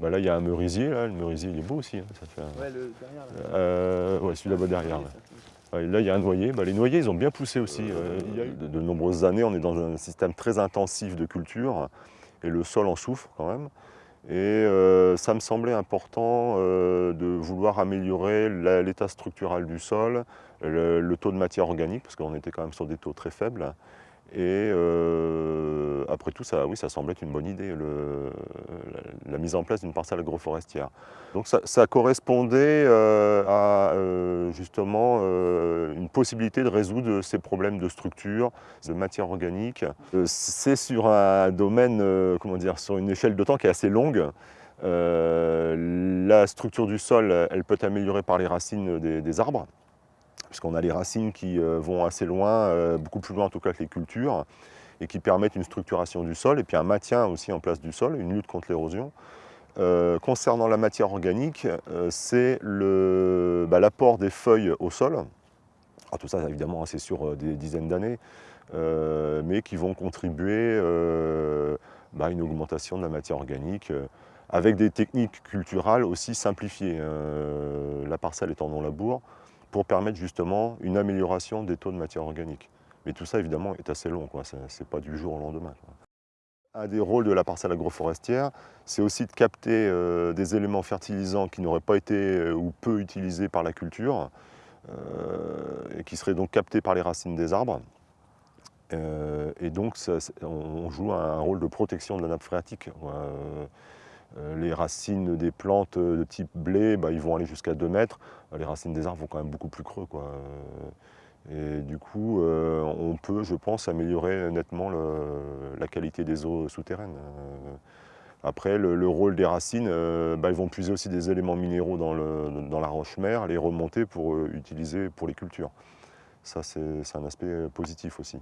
Bah là, il y a un merisier, là. le merisier, il est beau aussi. hein, ça fait un- Ouais, le derrière. Là. Euh, ouais, celui là-bas derrière. Ouais, là, il y a un noyer. Bah, les noyers, ils ont bien poussé aussi. Euh, il y a eu de, de nombreuses années, on est dans un système très intensif de culture et le sol en souffre quand même. Et euh, ça me semblait important euh, de vouloir améliorer l'état structural du sol, le, le taux de matière organique, parce qu'on était quand même sur des taux très faibles. Et euh, après tout, ça, oui, ça semblait être une bonne idée, le- mise en place d'une parcelle agroforestière. Donc ça, correspondait euh, à euh, justement euh, une possibilité de résoudre ces problèmes de structure, de matière organique. C'est sur un domaine, comment dire, sur une échelle de temps qui est assez longue. La structure du sol, elle peut être améliorée par les racines des, des arbres, puisqu'on a les racines qui vont assez loin, beaucoup plus loin en tout cas que les cultures, et qui permettent une structuration du sol, et puis un maintien aussi en place du sol, une lutte contre l'érosion. Euh, concernant la matière organique, euh, c'est bah, l'apport des feuilles au sol. Alors, tout ça, évidemment, c'est sur euh, des dizaines d'années, mais qui vont contribuer bah, à une augmentation de la matière organique, avec des techniques culturales aussi simplifiées. la parcelle étant non labour, pour permettre justement une amélioration des taux de matière organique. Mais tout ça, évidemment, est assez long, ce n'est pas du jour au lendemain. Un des rôles de la parcelle agroforestière, c'est aussi de capter euh, des éléments fertilisants qui n'auraient pas été euh, ou peu utilisés par la culture, euh, et qui seraient donc captés par les racines des arbres. Et donc, on, joue un rôle de protection de la nappe phréatique. les racines des plantes de type blé, bah, ils vont aller jusqu'à 2 mètres. Les racines des arbres vont quand même beaucoup plus creux. Quoi. Et du coup, euh, on peut, je pense, améliorer nettement la qualité des eaux souterraines. Euh, Après, le, le rôle des racines, euh, bah, ils vont puiser aussi des éléments minéraux dans, la roche-mère, les remonter pour euh, utiliser pour les cultures. Ça, c'est un aspect positif aussi.